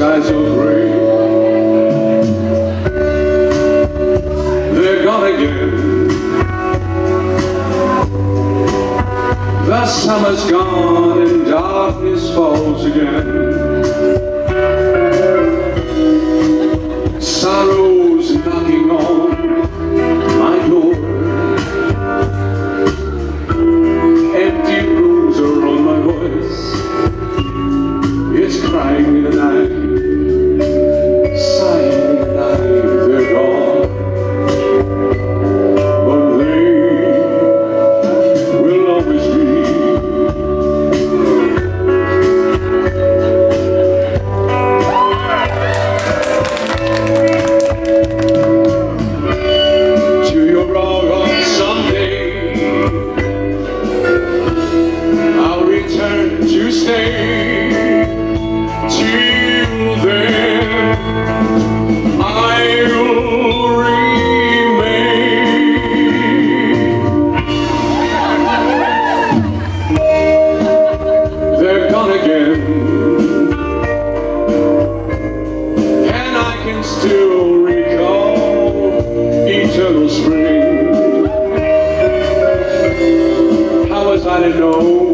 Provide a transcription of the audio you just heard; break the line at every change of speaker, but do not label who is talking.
skies are gray They're gone again. The summer's gone and darkness falls again. stay till then I'll remain They're gone again and I can still recall eternal spring how was I to know